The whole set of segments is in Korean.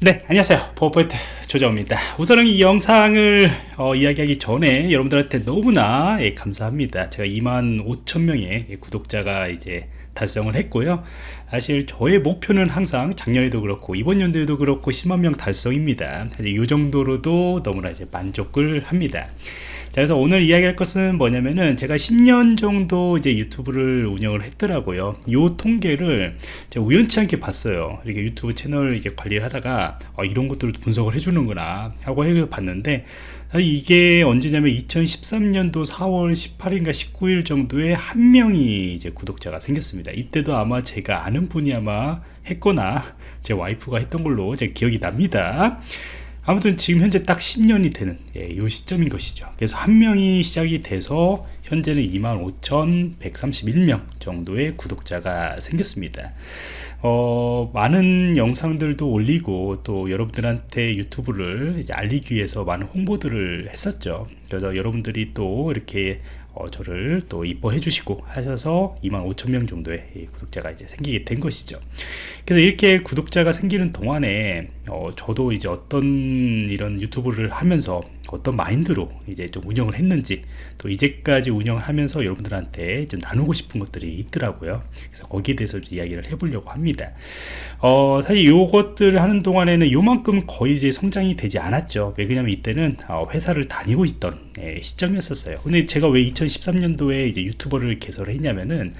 네 안녕하세요. 버퍼트 조정입니다. 우선은 이 영상을 어, 이야기하기 전에 여러분들한테 너무나 예, 감사합니다. 제가 2만 5천 명의 예, 구독자가 이제 달성을 했고요. 사실 저의 목표는 항상 작년에도 그렇고 이번 연도에도 그렇고 10만 명 달성입니다. 사실 이 정도로도 너무나 이제 만족을 합니다. 자 그래서 오늘 이야기할 것은 뭐냐면은 제가 10년 정도 이제 유튜브를 운영을 했더라고요. 요 통계를 제가 우연치 않게 봤어요. 이렇게 유튜브 채널 이제 관리를 하다가 어, 이런 것들을 분석을 해주는구나 하고 해 봤는데 이게 언제냐면 2013년도 4월 18일인가 19일 정도에 한 명이 이제 구독자가 생겼습니다. 이때도 아마 제가 아는 분이 아마 했거나 제 와이프가 했던 걸로 제 기억이 납니다 아무튼 지금 현재 딱 10년이 되는 예, 이 시점인 것이죠. 그래서 한 명이 시작이 돼서 현재는 25,131명 정도의 구독자가 생겼습니다 어, 많은 영상들도 올리고 또 여러분들한테 유튜브를 알리기 위해서 많은 홍보들을 했었죠. 그래서 여러분들이 또 이렇게 어, 저를 또 이뻐해 주시고 하셔서 2만 5천 명 정도의 구독자가 이제 생기게 된 것이죠. 그래서 이렇게 구독자가 생기는 동안에 어, 저도 이제 어떤 이런 유튜브를 하면서 어떤 마인드로 이제 좀 운영을 했는지 또 이제까지 운영을 하면서 여러분들한테 좀 나누고 싶은 것들이 있더라고요. 그래서 거기에 대해서 이야기를 해보려고 합니다. 어, 사실 요것들을 하는 동안에는 요만큼 거의 이제 성장이 되지 않았죠. 왜냐면 이때는 어, 회사를 다니고 있던 예, 시점이었어요. 근데 제가 왜 2013년도에 이제 유튜버를 개설을 했냐면은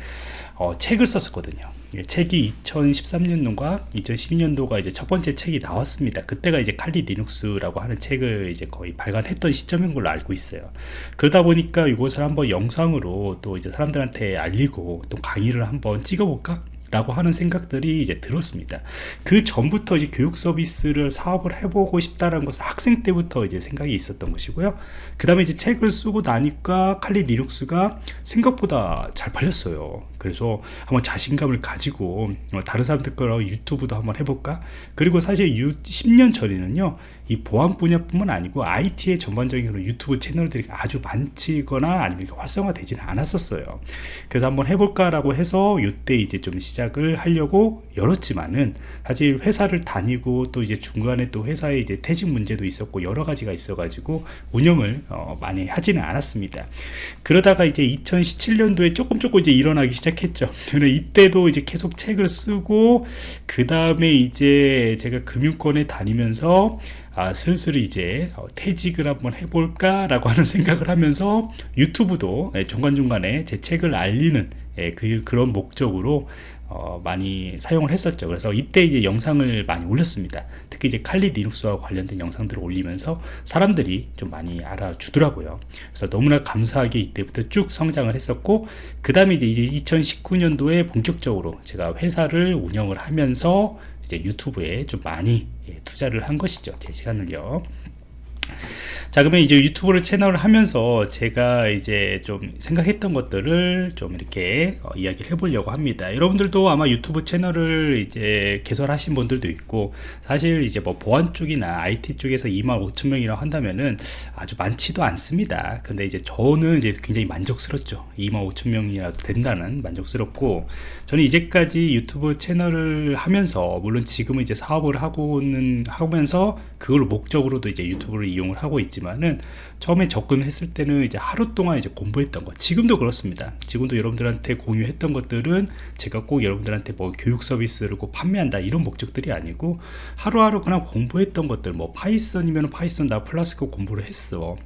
어, 책을 썼었거든요 예, 책이 2013년도과 2012년도가 이제 첫 번째 책이 나왔습니다. 그때가 이제 칼리 리눅스라고 하는 책을 이제 거의 발간했던 시점인 걸로 알고 있어요. 그러다 보니까 이것을 한번 영상으로 또 이제 사람들한테 알리고 또 강의를 한번 찍어볼까? 라고 하는 생각들이 이제 들었습니다. 그 전부터 이제 교육 서비스를 사업을 해보고 싶다는 것은 학생 때부터 이제 생각이 있었던 것이고요. 그 다음에 이제 책을 쓰고 나니까 칼리 리눅스가 생각보다 잘 팔렸어요. 그래서 한번 자신감을 가지고 어, 다른 사람들 거로 유튜브도 한번 해볼까? 그리고 사실 10년 전에는요 이 보안 분야뿐만 아니고 IT의 전반적인 유튜브 채널들이 아주 많지거나 아니면 활성화되지는 않았었어요. 그래서 한번 해볼까 라고 해서 이때 이제 좀 시작 을 하려고 열었지만은 사실 회사를 다니고 또 이제 중간에 또 회사에 이제 퇴직 문제도 있었고 여러 가지가 있어 가지고 운영을 어 많이 하지는 않았습니다. 그러다가 이제 2017년도에 조금 조금 이제 일어나기 시작했죠. 이때도 이제 계속 책을 쓰고 그 다음에 이제 제가 금융권에 다니면서 아, 슬슬 이제 어, 퇴직을 한번 해볼까 라고 하는 생각을 하면서 유튜브도 예, 중간중간에 제 책을 알리는 예, 그, 그런 목적으로 어, 많이 사용을 했었죠. 그래서 이때 이제 영상을 많이 올렸습니다. 특히 이제 칼리 리눅스와 관련된 영상들을 올리면서 사람들이 좀 많이 알아주더라고요. 그래서 너무나 감사하게 이때부터 쭉 성장을 했었고 그 다음에 이제 2019년도에 본격적으로 제가 회사를 운영을 하면서 이제 유튜브에 좀 많이 예, 투자를 한 것이죠 제 시간을요 자 그러면 이제 유튜브를 채널을 하면서 제가 이제 좀 생각했던 것들을 좀 이렇게 어, 이야기를 해보려고 합니다. 여러분들도 아마 유튜브 채널을 이제 개설하신 분들도 있고 사실 이제 뭐 보안 쪽이나 IT 쪽에서 2만 5천 명이라고 한다면은 아주 많지도 않습니다. 근데 이제 저는 이제 굉장히 만족스럽죠. 2만 5천 명이라도 된다는 만족스럽고 저는 이제까지 유튜브 채널을 하면서 물론 지금은 이제 사업을 하고는 하면서 그걸 목적으로도 이제 유튜브를 이용을 하고 있지 있지만은 처음에 접근했을 때는 이제 하루 동안 이제 공부했던 것. 지금도 그렇습니다. 지금도 여러분들한테 공유했던 것들은 제가 꼭 여러분들한테 뭐 교육 서비스를 꼭 판매한다 이런 목적들이 아니고 하루하루 그냥 공부했던 것들 뭐 Python이면 Python 나 플라스코 공부를 했어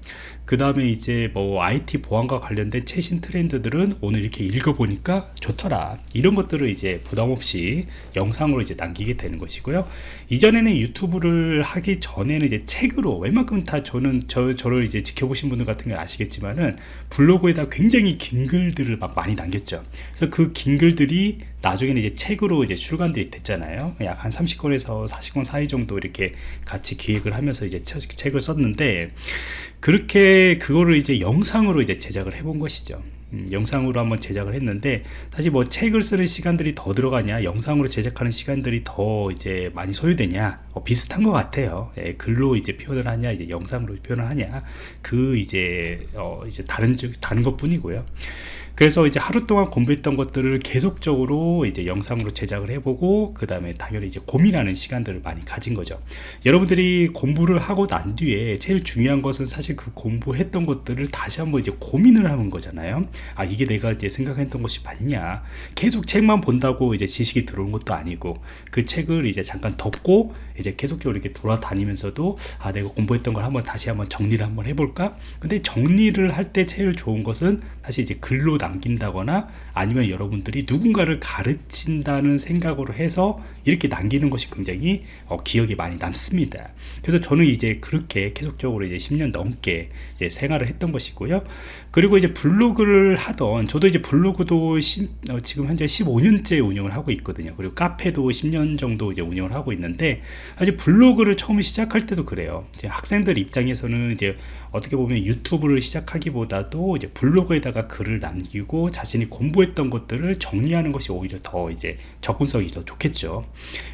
그 다음에 이제 뭐 IT 보안과 관련된 최신 트렌드들은 오늘 이렇게 읽어보니까 좋더라. 이런 것들을 이제 부담없이 영상으로 이제 남기게 되는 것이고요. 이전에는 유튜브를 하기 전에는 이제 책으로 웬만큼 다 저는 저, 저를 이제 지켜보신 분들 같은 걸 아시겠지만은 블로그에다 굉장히 긴 글들을 막 많이 남겼죠. 그래서 그 긴 글들이 나중에는 이제 책으로 이제 출간들이 됐잖아요. 약 한 30권에서 40권 사이 정도 이렇게 같이 기획을 하면서 이제 책을 썼는데 그렇게 그거를 이제 영상으로 이제 제작을 해본 것이죠. 음, 영상으로 한번 제작을 했는데 사실 뭐 책을 쓰는 시간들이 더 들어가냐 영상으로 제작하는 시간들이 더 이제 많이 소요되냐 어, 비슷한 것 같아요. 예, 글로 이제 표현을 하냐 이제 영상으로 표현을 하냐 그 이제 어 이제 다른 다른 것 뿐이고요 그래서 이제 하루 동안 공부했던 것들을 계속적으로 이제 영상으로 제작을 해보고 그 다음에 당연히 이제 고민하는 시간들을 많이 가진 거죠. 여러분들이 공부를 하고 난 뒤에 제일 중요한 것은 사실 그 공부했던 것들을 다시 한번 이제 고민을 하는 거잖아요. 아 이게 내가 이제 생각했던 것이 맞냐? 계속 책만 본다고 이제 지식이 들어오는 것도 아니고 그 책을 이제 잠깐 덮고 이제 계속적으로 이렇게 돌아다니면서도 아 내가 공부했던 걸 한번 다시 한번 정리를 한번 해볼까? 근데 정리를 할 때 제일 좋은 것은 사실 이제 글로 남 긴다거나 아니면 여러분들이 누군가를 가르친다는 생각으로 해서 이렇게 남기는 것이 굉장히 어, 기억에 많이 남습니다. 그래서 저는 이제 그렇게 계속적으로 이제 10년 넘게 이제 생활을 했던 것이고요. 그리고 이제 블로그를 하던 저도 이제 블로그도 시, 어, 지금 현재 15년째 운영을 하고 있거든요. 그리고 카페도 10년 정도 이제 운영을 하고 있는데 사실 블로그를 처음 시작할 때도 그래요. 이제 학생들 입장에서는 이제 어떻게 보면 유튜브를 시작하기보다도 이제 블로그에다가 글을 남기고 자신이 공부했던 것들을 정리하는 것이 오히려 더 이제 접근성이 더 좋겠죠.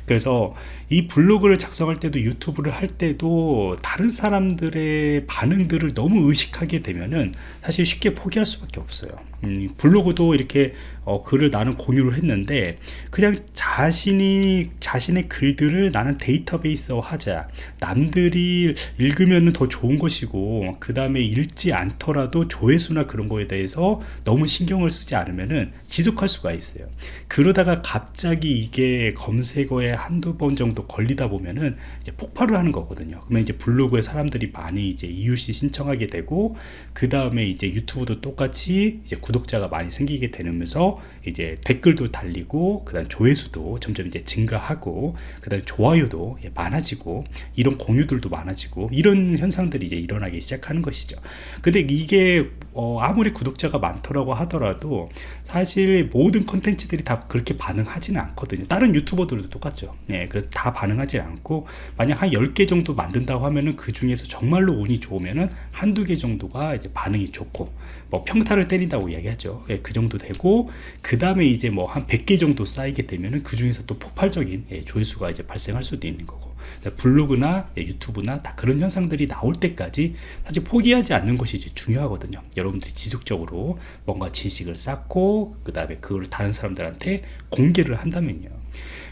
그래서 이 블로그를 작성할 때도 유튜브를 할 때도 다른 사람들의 반응들을 너무 의식하게 되면은 사실 쉽게 포기할 수밖에 없어요 음, 블로그도 이렇게 어, 글을 나는 공유를 했는데 그냥 자신이 자신의 글들을 나는 데이터베이스화 하자. 남들이 읽으면 더 좋은 것이고 그 다음에 읽지 않더라도 조회수나 그런 거에 대해서 너무 신경을 쓰지 않으면은 지속할 수가 있어요. 그러다가 갑자기 이게 검색어에 한두 번 정도 걸리다 보면은 이제 폭발을 하는 거거든요. 그러면 이제 블로그에 사람들이 많이 이제 이웃이 신청하게 되고 그 다음에 이제 유튜브도 똑같이 이제 구독자가 많이 생기게 되면서 이제 댓글도 달리고 그 다음 조회수도 점점 이제 증가하고 그 다음 좋아요도 많아지고 이런 공유들도 많아지고 이런 현상들이 이제 일어나기 시작하는 것이죠. 근데 이게 어 아무리 구독자가 많더라고 하더라도 사실 모든 컨텐츠들이 다 그렇게 반응하지는 않거든요. 다른 유튜버들도 똑같죠. 네, 그래서 다 반응하지 않고 만약 한 10개 정도 만든다고 하면은 그 중에서 정말로 운이 좋으면은 한두 개 정도가 이제 반응이 좋고 뭐 평타를 때린다고 이야기하죠. 예, 그 정도 되고 그 다음에 이제 뭐 한 100개 정도 쌓이게 되면은 그 중에서 또 폭발적인 예, 조회수가 이제 발생할 수도 있는 거고. 블로그나 예, 유튜브나 다 그런 현상들이 나올 때까지 사실 포기하지 않는 것이 이제 중요하거든요. 여러분들이 지속적으로 뭔가 지식을 쌓고 그 다음에 그걸 다른 사람들한테 공개를 한다면요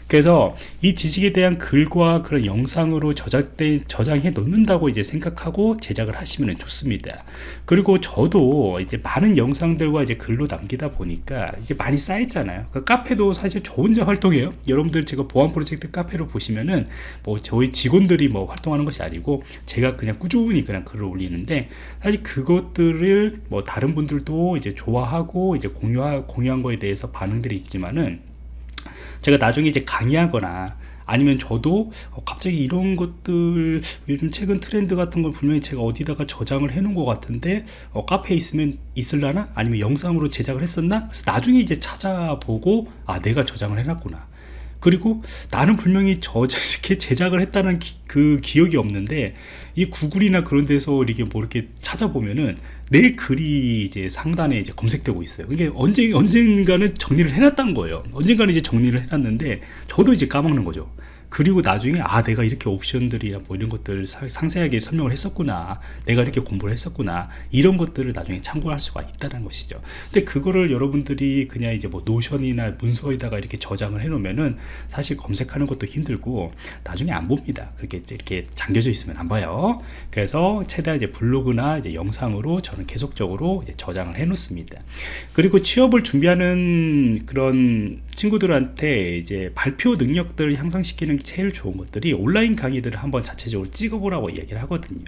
그래서 이 지식에 대한 글과 그런 영상으로 저작된 저장해 놓는다고 이제 생각하고 제작을 하시면 좋습니다. 그리고 저도 이제 많은 영상들과 이제 글로 남기다 보니까 이제 많이 쌓였잖아요. 그 카페도 사실 저 혼자 활동해요. 여러분들 제가 보안 프로젝트 카페로 보시면은 뭐 저희 직원들이 뭐 활동하는 것이 아니고 제가 그냥 꾸준히 그냥 글을 올리는데 사실 그것들을 뭐 다른 분들도 이제 좋아하고 이제 공유하, 공유한 거에 대해서 반응들이 있지만은 제가 나중에 이제 강의하거나 아니면 저도 어, 갑자기 이런 것들 요즘 최근 트렌드 같은 걸 분명히 제가 어디다가 저장을 해 놓은 것 같은데 어, 카페에 있으면 있을라나? 아니면 영상으로 제작을 했었나? 그래서 나중에 이제 찾아보고 아 내가 저장을 해놨구나 그리고 나는 분명히 저 이렇게 제작을 했다는 기, 그 기억이 없는데 이 구글이나 그런 데서 이렇게 뭐 이렇게 찾아보면은 내 글이 이제 상단에 이제 검색되고 있어요. 이게 언제 언젠가는 정리를 해놨던 거예요. 언젠가는 이제 정리를 해놨는데 저도 이제 까먹는 거죠. 그리고 나중에 아 내가 이렇게 옵션들이나 뭐 이런 것들 상세하게 설명을 했었구나. 내가 이렇게 공부를 했었구나. 이런 것들을 나중에 참고할 수가 있다는 것이죠. 근데 그거를 여러분들이 그냥 이제 뭐 노션이나 문서에다가 이렇게 저장을 해 놓으면은 사실 검색하는 것도 힘들고 나중에 안 봅니다. 그렇게 이렇게 잠겨져 있으면 안 봐요. 그래서 최대한 이제 블로그나 이제 영상으로 저는 계속적으로 저장을 해 놓습니다. 그리고 취업을 준비하는 그런 친구들한테 이제 발표 능력들을 향상시키는 게 제일 좋은 것들이 온라인 강의들을 한번 자체적으로 찍어보라고 이야기를 하거든요.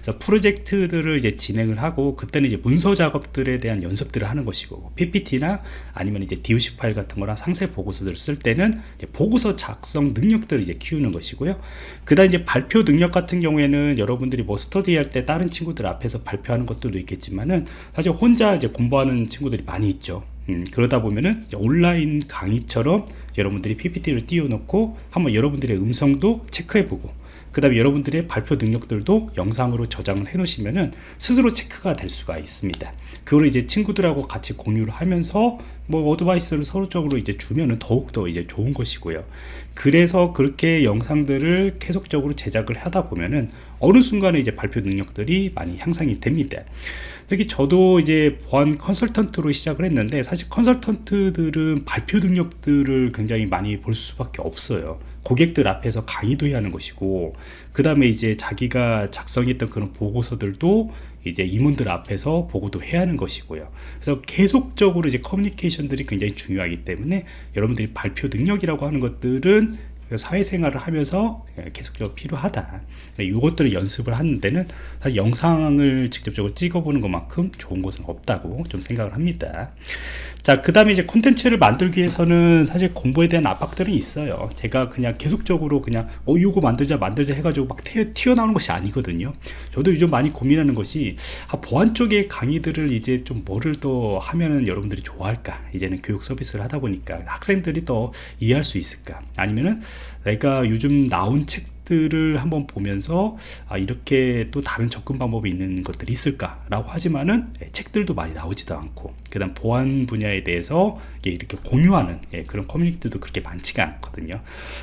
그래서 프로젝트들을 이제 진행을 하고 그때는 이제 문서 작업들에 대한 연습들을 하는 것이고 PPT나 아니면 이제 DOC 파일 같은 거나 상세 보고서들을 쓸 때는 보고서 작성 능력들을 이제 키우는 것이고요. 그다음 이제 발표 능력 같은 경우에는 여러분들이 뭐 스터디할 때 다른 친구들 앞에서 발표하는 것들도 있겠지만은 사실 혼자 이제 공부하는 친구들이 많이 있죠. 음, 그러다 보면은 온라인 강의처럼 여러분들이 PPT를 띄워놓고 한번 여러분들의 음성도 체크해보고 그 다음에 여러분들의 발표 능력들도 영상으로 저장을 해 놓으시면은 스스로 체크가 될 수가 있습니다. 그걸 이제 친구들하고 같이 공유를 하면서 뭐 어드바이스를 서로적으로 이제 주면은 더욱더 이제 좋은 것이고요. 그래서 그렇게 영상들을 계속적으로 제작을 하다 보면은 어느 순간에 이제 발표 능력들이 많이 향상이 됩니다. 특히 저도 이제 보안 컨설턴트로 시작을 했는데 사실 컨설턴트들은 발표 능력들을 굉장히 많이 볼 수밖에 없어요 고객들 앞에서 강의도 해야 하는 것이고 그 다음에 이제 자기가 작성했던 그런 보고서들도 이제 임원들 앞에서 보고도 해야 하는 것이고요. 그래서 계속적으로 이제 커뮤니케이션들이 굉장히 중요하기 때문에 여러분들이 발표 능력이라고 하는 것들은 사회생활을 하면서 계속적으로 필요하다. 이것들을 연습을 하는 데는 사실 영상을 직접적으로 찍어보는 것만큼 좋은 것은 없다고 좀 생각을 합니다. 자그 다음에 이제 콘텐츠를 만들기 위해서는 사실 공부에 대한 압박들이 있어요. 제가 그냥 계속적으로 그냥 어 이거 만들자 만들자 해가지고 막 튀어 나오는 것이 아니거든요. 저도 요즘 많이 고민하는 것이 아, 보안 쪽의 강의들을 이제 좀 뭐를 더 하면은 여러분들이 좋아할까? 이제는 교육 서비스를 하다 보니까 학생들이 더 이해할 수 있을까? 아니면은 내가 요즘 나온 책 들을 한번 보면서 아, 이렇게 또 다른 접근 방법이 있는 것들이 있을까 라고 하지만은 예, 책들도 많이 나오지도 않고 그 다음 보안 분야에 대해서 이렇게 공유하는 예, 그런 커뮤니티도 그렇게 많지가 않거든요.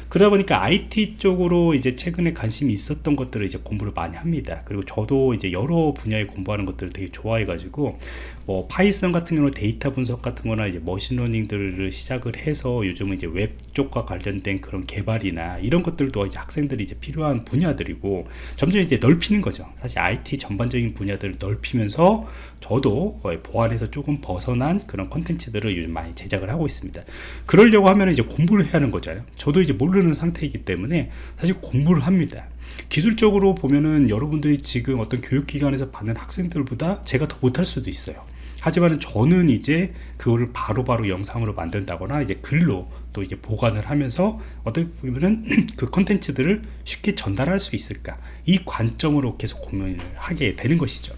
그러다 보니까 IT 쪽으로 이제 최근에 관심이 있었던 것들을 이제 공부를 많이 합니다. 그리고 저도 이제 여러 분야에 공부하는 것들을 되게 좋아해 가지고 뭐 Python 같은 경우는 데이터 분석 같은 거나 이제 machine learning들을 시작을 해서 요즘은 이제 웹 쪽과 관련된 그런 개발이나 이런 것들도 학생들이 이제 필요한 분야들이고 점점 이제 넓히는 거죠. 사실 IT 전반적인 분야들을 넓히면서 저도 보안에서 조금 벗어난 그런 컨텐츠들을 요즘 많이 제작을 하고 있습니다. 그러려고 하면 이제 공부를 해야 하는 거잖아요 저도 이제 모르는 상태이기 때문에 사실 공부를 합니다. 기술적으로 보면은 여러분들이 지금 어떤 교육기관에서 받는 학생들보다 제가 더 못할 수도 있어요. 하지만 저는 이제 그거를 바로바로 바로 영상으로 만든다거나 이제 글로 또 이제 보관을 하면서 어떻게 보면은 그 컨텐츠들을 쉽게 전달할 수 있을까? 이 관점으로 계속 고민을 하게 되는 것이죠.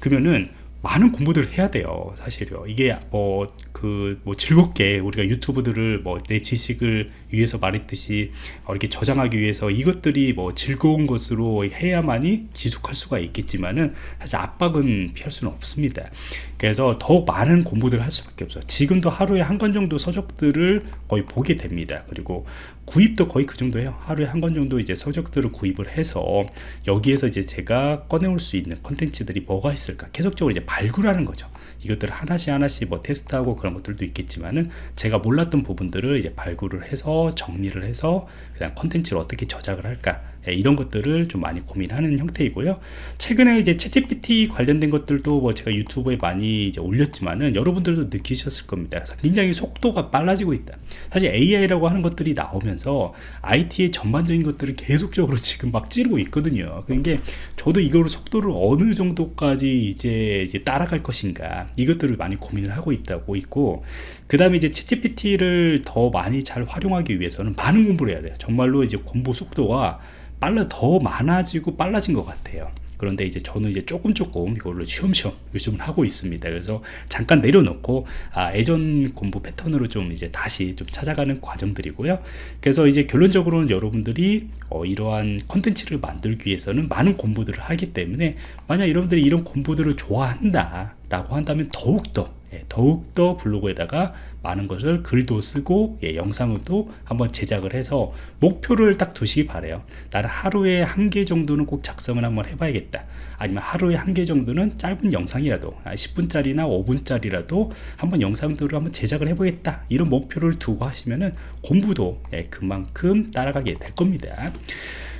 그러면은 많은 공부들을 해야 돼요 사실요. 이게 뭐 그 뭐 즐겁게 우리가 유튜브들을 뭐 내 지식을 위해서 말했듯이 어, 이렇게 저장하기 위해서 이것들이 뭐 즐거운 것으로 해야만이 지속할 수가 있겠지만은 사실 압박은 피할 수는 없습니다. 그래서 더 많은 공부들을 할 수밖에 없어요. 지금도 하루에 한 권 정도 서적들을 거의 보게 됩니다. 그리고 구입도 거의 그 정도예요. 하루에 한 권 정도 이제 서적들을 구입을 해서 여기에서 이제 제가 꺼내올 수 있는 컨텐츠들이 뭐가 있을까? 계속적으로 이제 발굴하는 거죠 이것들 하나씩 하나씩 뭐 테스트하고 그런 것들도 있겠지만은 제가 몰랐던 부분들을 이제 발굴을 해서 정리를 해서 그냥 컨텐츠를 어떻게 저작을 할까 예, 이런 것들을 좀 많이 고민하는 형태이고요. 최근에 이제 채찌PT 관련된 것들도 뭐 제가 유튜브에 많이 이제 올렸지만은 여러분들도 느끼셨을 겁니다. 굉장히 속도가 빨라지고 있다. 사실 AI라고 하는 것들이 나오면서 IT의 전반적인 것들을 계속적으로 지금 막 찌르고 있거든요. 그러니까 저도 이거를 속도를 어느 정도까지 이제, 이제 따라갈 것인가 이것들을 많이 고민을 하고 있다고 있고 그 다음에 이제 채찌PT를 더 많이 잘 활용하기 위해서는 많은 공부를 해야 돼요. 정말로 이제 공부 속도가 빨라 더 많아지고 빨라진 것 같아요. 그런데 이제 저는 이제 조금 조금 이걸로 쉬엄쉬엄 요즘은 하고 있습니다. 그래서 잠깐 내려놓고 아, 예전 공부 패턴으로 좀 이제 다시 좀 찾아가는 과정들이고요. 그래서 이제 결론적으로는 여러분들이 어, 이러한 컨텐츠를 만들기 위해서는 많은 공부들을 하기 때문에 만약 여러분들이 이런 공부들을 좋아한다 라고 한다면 더욱더 예, 더욱더 블로그에다가 많은 것을 글도 쓰고 예, 영상도 한번 제작을 해서 목표를 딱 두시기 바래요. 나는 하루에 한 개 정도는 꼭 작성을 한번 해봐야겠다. 아니면 하루에 한 개 정도는 짧은 영상이라도 10분짜리나 아, 5분짜리라도 한번 영상들을 한번 제작을 해보겠다. 이런 목표를 두고 하시면은 공부도 예, 그만큼 따라가게 될 겁니다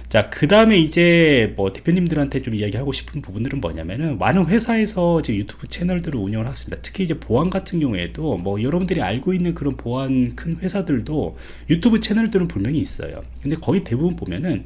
자, 그 다음에 이제 뭐 대표님들한테 좀 이야기하고 싶은 부분들은 뭐냐면은 많은 회사에서 이제 유튜브 채널들을 운영을 했습니다. 특히 이제 보안 같은 경우에도 뭐 여러분들이 알고 있는 그런 보안 큰 회사들도 유튜브 채널들은 분명히 있어요. 근데 거의 대부분 보면은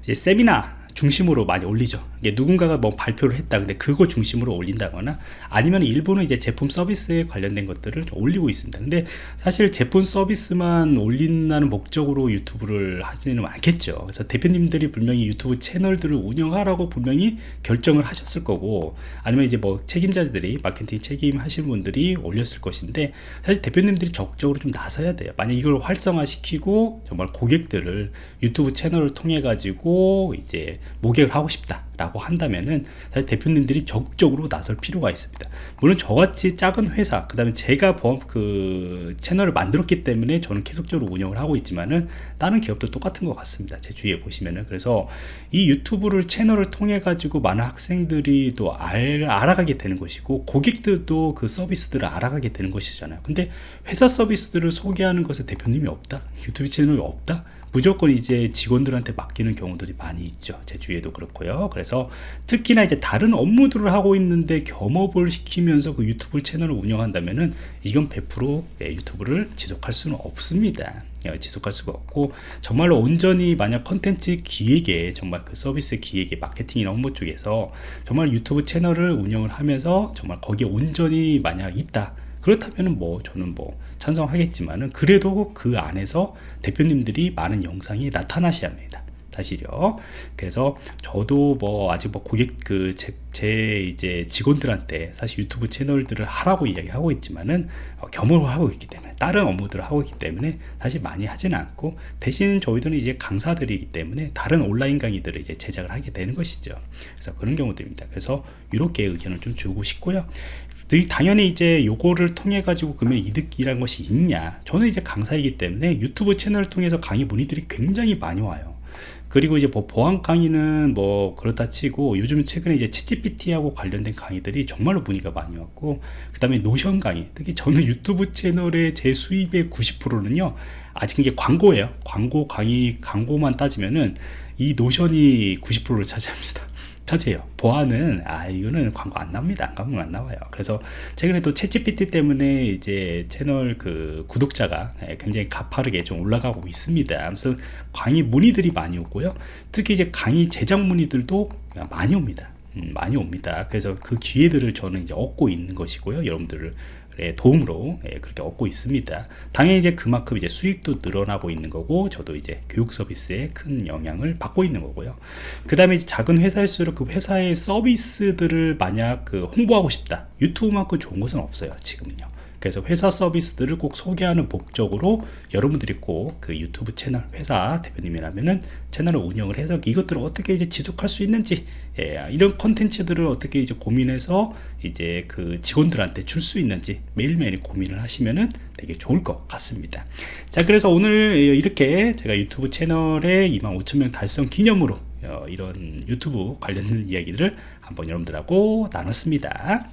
세미나 중심으로 많이 올리죠. 누군가가 뭐 발표를 했다. 근데 그거 중심으로 올린다거나 아니면 일부는 이제 제품 서비스에 관련된 것들을 올리고 있습니다. 근데 사실 제품 서비스만 올린다는 목적으로 유튜브를 하지는 않겠죠. 그래서 대표님들이 분명히 유튜브 채널들을 운영하라고 분명히 결정을 하셨을 거고 아니면 이제 뭐 책임자들이 마케팅 책임 하시는 분들이 올렸을 것인데 사실 대표님들이 적극적으로 좀 나서야 돼요. 만약 이걸 활성화시키고 정말 고객들을 유튜브 채널을 통해 가지고 이제 모객을 하고 싶다 라고 한다면은 사실 대표님들이 적극적으로 나설 필요가 있습니다. 물론 저같이 작은 회사 그 다음에 제가 그 채널을 만들었기 때문에 저는 계속적으로 운영을 하고 있지만은 다른 기업도 똑같은 것 같습니다. 제 주위에 보시면은. 그래서 이 유튜브를 채널을 통해 가지고 많은 학생들이 또 알, 알아가게 되는 것이고 고객들도 그 서비스들을 알아가게 되는 것이잖아요. 근데 회사 서비스들을 소개하는 것에 대표님이 없다? 유튜브 채널이 없다 무조건 이제 직원들한테 맡기는 경우들이 많이 있죠. 제 주위에도 그렇고요. 그래서 특히나 이제 다른 업무들을 하고 있는데 겸업을 시키면서 그 유튜브 채널을 운영한다면은 이건 100% 예, 유튜브를 지속할 수는 없습니다. 예, 지속할 수가 없고 정말로 온전히 만약 컨텐츠 기획에 정말 그 서비스 기획에 마케팅이나 업무 쪽에서 정말 유튜브 채널을 운영을 하면서 정말 거기에 온전히 만약 있다. 그렇다면 뭐 저는 뭐 찬성하겠지만은 그래도 그 안에서 대표님들이 많은 영상이 나타나셔야 합니다 사실요 그래서 저도 뭐 아직 뭐 고객 그제 이제 직원들한테 사실 유튜브 채널들을 하라고 이야기하고 있지만은 어, 겸업을 하고 있기 때문에 다른 업무들을 하고 있기 때문에 사실 많이 하지는 않고 대신 저희들은 이제 강사들이기 때문에 다른 온라인 강의들을 이제 제작을 하게 되는 것이죠. 그래서 그런 경우들입니다. 그래서 이렇게 의견을 좀 주고 싶고요. 당연히 이제 요거를 통해 가지고 그러면 이득이라는 것이 있냐. 저는 이제 강사이기 때문에 유튜브 채널을 통해서 강의 문의들이 굉장히 많이 와요 그리고 이제 뭐 보안 강의는 뭐 그렇다 치고 요즘 최근에 이제 챗GPT하고 관련된 강의들이 정말로 문의가 많이 왔고 그 다음에 노션 강의 특히 저는 유튜브 채널의 제 수입의 90%는요 아직 이게 광고예요. 광고 강의 광고만 따지면은 이 노션이 90%를 차지합니다 차지해요. 보안은 아 이거는 광고 안 나옵니다. 광고 안 나와요. 그래서 최근에 또 챗GPT 때문에 이제 채널 그 구독자가 예, 굉장히 가파르게 좀 올라가고 있습니다. 그래서 강의 문의들이 많이 오고요. 특히 이제 강의 제작 문의들도 많이 옵니다. 음, 많이 옵니다. 그래서 그 기회들을 저는 이제 얻고 있는 것이고요. 여러분들을 도움으로 예, 그렇게 얻고 있습니다. 당연히 이제 그만큼 이제 수입도 늘어나고 있는 거고 저도 이제 교육 서비스에 큰 영향을 받고 있는 거고요. 그 다음에 작은 회사일수록 그 회사의 서비스들을 만약 그 홍보하고 싶다. 유튜브만큼 좋은 것은 없어요. 지금은요. 그래서 회사 서비스들을 꼭 소개하는 목적으로 여러분들이 꼭 그 유튜브 채널 회사 대표님이라면은 채널을 운영을 해서 이것들을 어떻게 이제 지속할 수 있는지 예, 이런 컨텐츠들을 어떻게 이제 고민해서 이제 그 직원들한테 줄 수 있는지 매일매일 고민을 하시면은 되게 좋을 것 같습니다. 자 그래서 오늘 이렇게 제가 유튜브 채널에 25,000명 달성 기념으로 어, 이런 유튜브 관련 이야기들을 한번 여러분들하고 나눴습니다